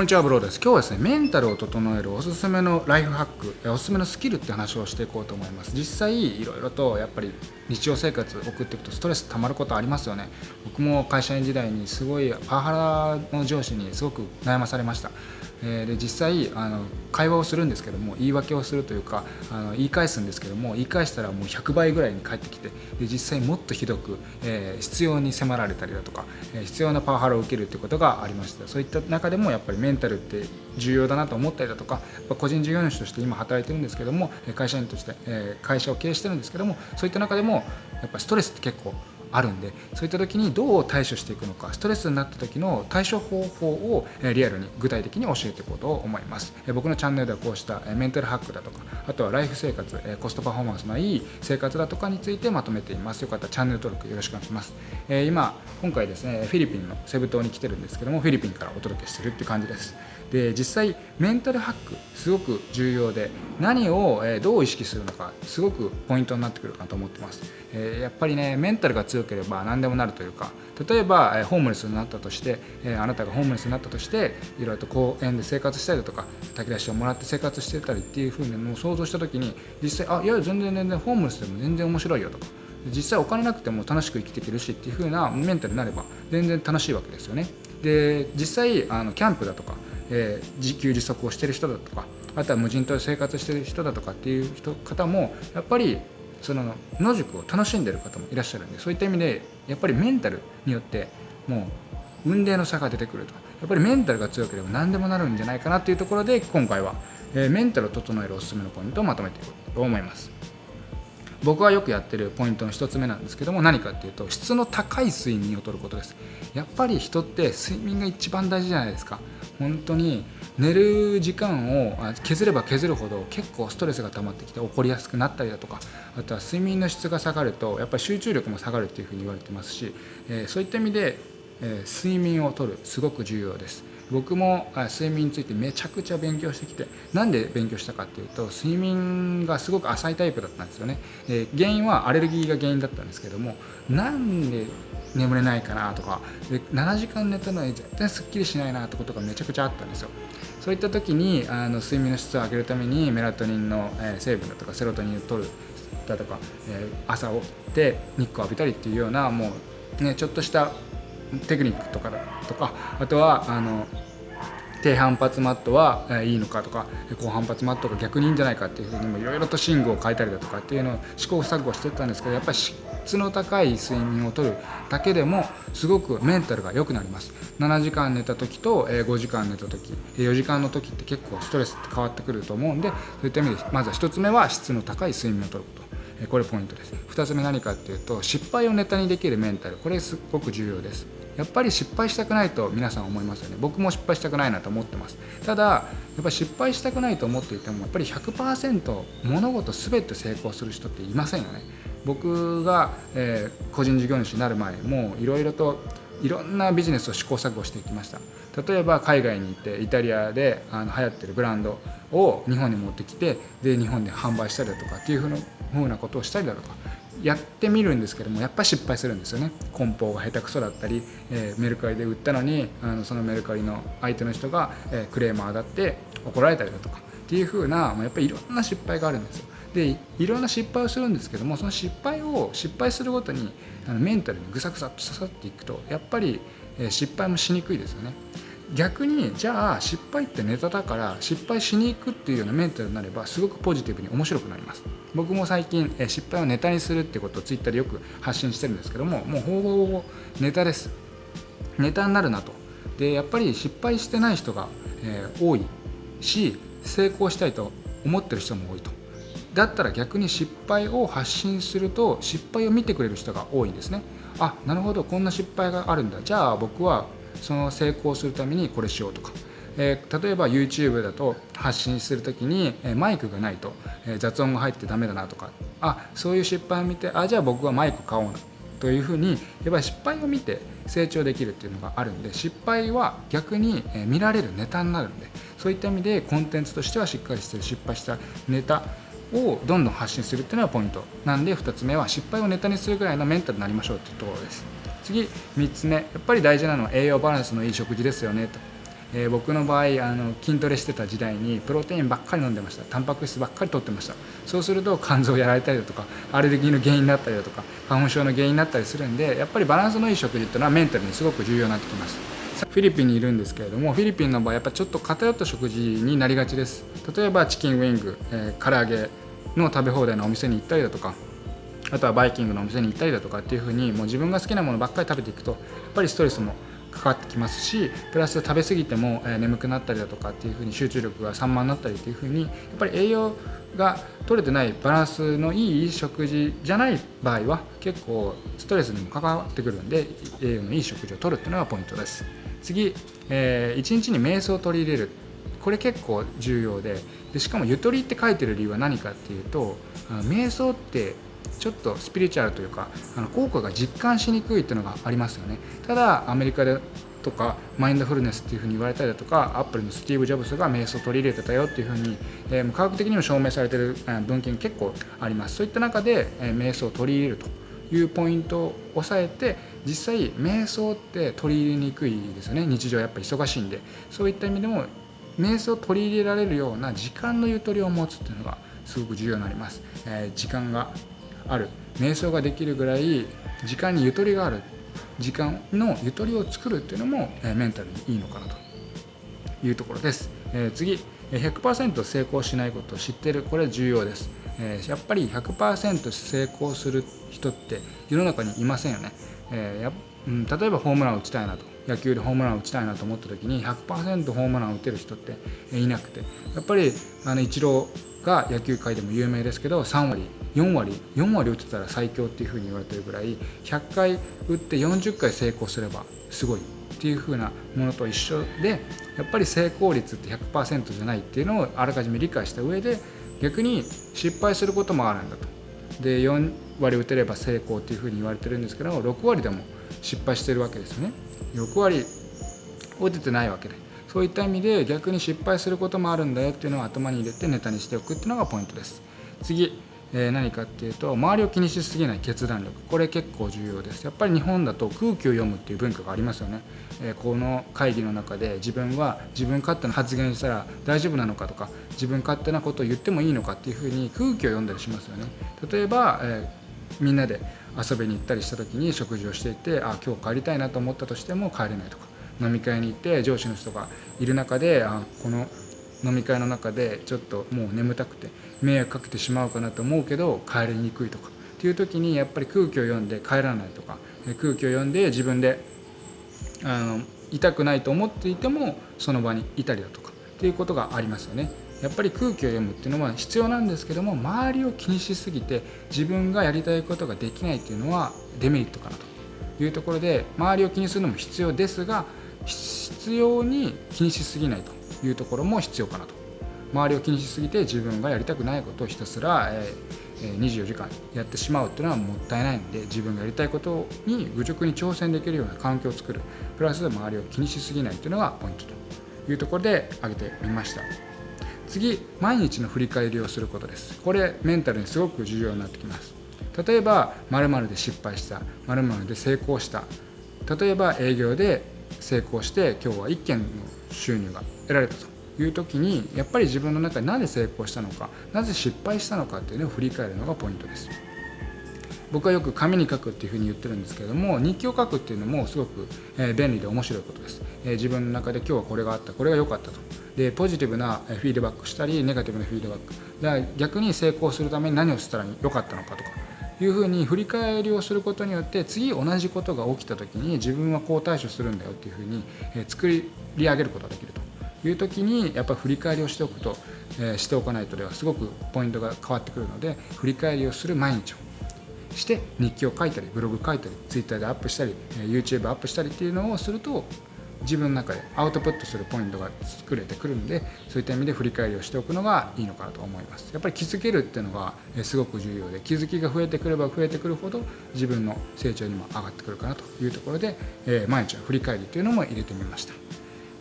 こんにちはブローです。今日はですねメンタルを整えるおすすめのライフハックおすすめのスキルって話をしていこうと思います。実際いろいろとやっぱり日常生活送っていくとストレス溜まることありますよね。僕も会社員時代にすごいパワハラの上司にすごく悩まされました。えで実際あの会話をするんですけども言い訳をするというかあの言い返すんですけども言い返したらもう100倍ぐらいに返ってきてで実際もっとひどく、えー、必要に迫られたりだとか、えー、必要なパワハラを受けるということがありましたそういった中でもやっぱりメンタルって重要だなと思ったりだとか個人事業主として今働いてるんですけども会社員として、えー、会社を経営してるんですけどもそういった中でもやっぱストレスって結構あるんでそういった時にどう対処していくのかストレスになった時の対処方法をリアルに具体的に教えていこうと思います。僕のチャンネルではこうしたメンタルハックだとかあとはライフ生活コストパフォーマンスのいい生活だとかについてまとめています。よかったらチャンネル登録よろしくお願いします。今今回ですねフィリピンのセブ島に来てるんですけどもフィリピンからお届けしてるって感じです。で実際メンタルハックすごく重要で何をどう意識するのかすごくポイントになってくるかなと思ってます。やっぱりねメンタルが強ければ何でもなるというか例えばホームレスになったとしてあなたがホームレスになったとしていろいろと公園で生活したりだとか炊き出しをもらって生活してたりっていうふうにも想像した時に実際あいや全然全然ホームレスでも全然面白いよとか実際お金なくても楽しく生きていけるしっていう風なメンタルになれば全然楽しいわけですよね。で実際あのキャンプだとかえー、自給自足をしてる人だとかあとは無人島で生活してる人だとかっていう人方もやっぱりその野宿を楽しんでる方もいらっしゃるんでそういった意味でやっぱりメンタルによってもう運命の差が出てくると。やっぱりメンタルが強ければ何でもなるんじゃないかなっていうところで今回は、えー、メンタルを整えるおすすめのポイントをまとめていこうと思います。僕はよくやってるポイントの1つ目なんですけども何かっていうと質の高い睡眠をとることです。やっぱり人って睡眠が一番大事じゃないですか。本当に寝る時間を削れば削るほど結構ストレスが溜まってきて起こりやすくなったりだとかあとは睡眠の質が下がるとやっぱり集中力も下がるっていうふうに言われてますし、え、そういった意味で、え、睡眠をとるすごく重要です。僕も睡眠についてめちゃくちゃ勉強してきてなんで勉強したかっていうと睡眠がすごく浅いタイプだったんですよね。で原因はアレルギーが原因だったんですけどもなんで眠れないかなとかで7時間寝たのに絶対すっきりしないなってことがめちゃくちゃあったんですよ。そういった時にあの睡眠の質を上げるためにメラトニンの、え成分だとかセロトニンを取るだとか、え朝起きて日光浴びたりっていうようなもうねちょっとしたテクニックとかだとかあとはあの低反発マットはいいのか？とか高反発マットが逆にいいんじゃないか？っていうふうにもいろいろと寝具を変えたりだとかっていうのを試行錯誤してたんですけどやっぱり質の高い睡眠をとるだけでもすごくメンタルが良くなります。7時間寝た時と5時間寝た時4時間の時って結構ストレスって変わってくると思うんでそういった意味でまずは1つ目は質の高い睡眠をとること。これポイントです。2つ目何かっていうと失敗をネタにできるメンタル。これすごく重要です。やっぱり失敗したくないと皆さん思いますよね。僕も失敗したくないなと思ってます。ただやっぱり失敗したくないと思っていてもやっぱり100%物事全て成功する人っていませんよね。僕が、えー、個人事業主になる前もいろいろといろんなビジネスを試行錯誤していきました。例えば海外に行ってイタリアであの流行ってるブランドを日本に持ってきてで日本で販売したりだとかっていうふうなことをしたりだとか。やってみるんですけどもやっぱ失敗するんですよね。梱包が下手くそだったり、えー、メルカリで売ったのにあのそのメルカリの相手の人が、えー、クレーマーだって怒られたりだとかっていう風なやっぱりいろんな失敗があるんですよ。でいろんな失敗をするんですけどもその失敗を失敗するごとにあのメンタルにぐさぐさっと刺さっていくとやっぱり、え、失敗もしにくいですよね。逆にじゃあ失敗ってネタだから失敗しに行くっていうようなメンタルになればすごくポジティブに面白くなります。僕も最近失敗をネタにするってことをツイッターでよく発信してるんですけどももうほぼほぼネタです。ネタになるなと。でやっぱり失敗してない人が、え、多いし成功したいと思ってる人も多いと。だったら逆に失敗を発信すると失敗を見てくれる人が多いんですね。あなるほどこんな失敗があるんだ。じゃあ僕はその成功するためにこれしようとか、えー、例えば YouTube だと発信する時に、マイクがないと、雑音が入ってダメだなとか。あそういう失敗を見てあじゃあ僕はマイク買おうなというふうにやっぱり失敗を見て成長できるっていうのがあるんで失敗は逆に見られるネタになるんでそういった意味でコンテンツとしてはしっかりしてる失敗したネタをどんどん発信するっていうのがポイント。なんで2つ目は失敗をネタにするぐらいのメンタルになりましょうっていうところです。次3つ目。やっぱり大事なのは栄養バランスのいい食事ですよねと。えー、僕の場合あの筋トレしてた時代にプロテインばっかり飲んでました。タンパク質ばっかり取ってました。そうすると肝臓やられたりだとかアレルギーの原因になったりだとか花粉症の原因になったりするんでやっぱりバランスのいい食事っていうのはメンタルにすごく重要になってきます。フィリピンにいるんですけれどもフィリピンの場合やっぱちょっと偏った食事になりがちです。例えばチキンウィング、えー、唐揚げの食べ放題のお店に行ったりだとかあとはバイキングのお店に行ったりだとかっていう風にもう自分が好きなものばっかり食べていくとやっぱりストレスもかかってきますしプラス食べ過ぎても、え眠くなったりだとかっていう風に集中力が散漫になったりっていう風にやっぱり栄養が取れてないバランスのいい食事じゃない場合は結構ストレスにも関わってくるんで栄養のいい食事をとるっていうのがポイントです。次、えー、1日に瞑想を取り入れる。これ結構重要ででしかもゆとりって書いてる理由は何かっていうと瞑想ってちょっとスピリチュアルというかあの効果が実感しにくいっていうのがありますよね。ただアメリカでとかマインドフルネスっていうふうに言われたりだとかアップルのスティーブ・ジョブズが瞑想を取り入れてたよっていうふうに、えー、科学的にも証明されてる文献結構あります。そういった中で、えー、瞑想を取り入れるというポイントを押さえて実際瞑想って取り入れにくいですよね。日常やっぱ忙しいんで。そういった意味でも瞑想を取り入れられるような時間のゆとりを持つっていうのがすごく重要になります、えー、時間がある。瞑想ができるぐらい時間にゆとりがある。時間のゆとりを作るっていうのも、えメンタルにいいのかなと。いうところです、え、次。100%成功しないことを知ってる。これ重要です、え、やっぱり100%成功する人って世の中にいませんよね、えやうん、例えばホームランを打ちたいなと。野球でホームランを打ちたいなと思った時に100%ホームランを打てる人っていなくてやっぱりあのイチローが野球界でも有名ですけど3割4割4割打ってたら最強っていうふうに言われてるぐらい100回打って40回成功すればすごいっていうふうなものと一緒でやっぱり成功率って100%じゃないっていうのをあらかじめ理解した上で逆に失敗することもあるんだと。で4割打てれば成功っていうふうに言われてるんですけど6割でも失敗してるわけですよね。6割打ててないわけで。そういった意味で逆に失敗することもあるんだよっていうのを頭に入れてネタにしておくっていうのがポイントです。次え何かっていうと周りを気にしすぎない決断力。これ結構重要です。やっぱり日本だと空気を読むっていう文化がありますよね、えこの会議の中で自分は自分勝手な発言したら大丈夫なのかとか自分勝手なことを言ってもいいのかっていうふうに空気を読んだりしますよね。例えば、えみんなで遊びに行ったりした時に食事をしていてあ今日帰りたいなと思ったとしても帰れないとか飲み会に行って上司の人がいる中であこの飲み会の中でちょっともう眠たくて迷惑かけてしまうかなと思うけど帰りにくいとかっていう時にやっぱり空気を読んで帰らないとか空気を読んで自分であの痛くないと思っていてもその場にいたりだとかっていうことがありますよね。やっぱり空気を読むっていうのは必要なんですけども周りを気にしすぎて自分がやりたいことができないっていうのはデメリットかなというところで周りを気にするのも必要ですが必要に気にしすぎないというところも必要かなと。周りを気にしすぎて自分がやりたくないことをひたすら、え、24時間やってしまうっていうのはもったいないので自分がやりたいことに愚直に挑戦できるような環境を作る。プラス周りを気にしすぎないっていうのがポイントというところで挙げてみました。次毎日の振り返りをすることです。これメンタルにすごく重要になってきます。例えば〇〇で失敗した。〇〇で成功した。例えば営業で成功して今日は1件の収入が得られたと。いう時にやっぱり自分の中でなぜ成功したのかなぜ失敗したのかっていうのを振り返るのがポイントです。僕はよく紙に書くっていうふうに言ってるんですけども日記を書くっていうのもすごく便利で面白いことです、自分の中で今日はこれがあったこれが良かったと。でポジティブなフィードバックしたりネガティブなフィードバック。だ逆に成功するために何をしたら良かったのかとか。いうふうに振り返りをすることによって次同じことが起きた時に自分はこう対処するんだよっていうふうに作り上げることができると。いう時にやっぱり振り返りをしておくと、えー、しておかないとではすごくポイントが変わってくるので振り返りをする毎日を。して日記を書いたりブログ書いたり Twitter でアップしたり YouTube アップしたりっていうのをすると自分の中でアウトプットするポイントが作れてくるんでそういった意味で振り返りをしておくのがいいのかなと思います。やっぱり気づけるっていうのがすごく重要で気づきが増えてくれば増えてくるほど自分の成長にも上がってくるかなというところで、え毎日の振り返りというのも入れてみました。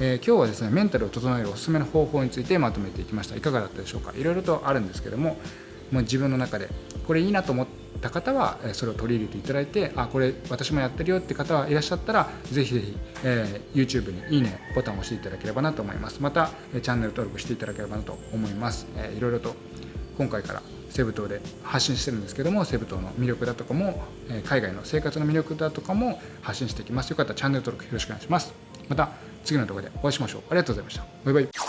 え、今日はですねメンタルを整えるおすすめの方法についてまとめていきました。いかがだったでしょうか？いろいろとあるんですけどももう自分の中でこれいいなと思ってた方はそれを取り入れていただいてあこれ私もやってるよって方はいらっしゃったらぜひぜひ、えー、YouTube にいいねボタンを押していただければなと思います。またチャンネル登録していただければなと思います、えー、いろいろと今回からセブ島で発信してるんですけどもセブ島の魅力だとかも海外の生活の魅力だとかも発信していきます。よかったらチャンネル登録よろしくお願いします。また次の動画でお会いしましょう。ありがとうございました。バイバイ。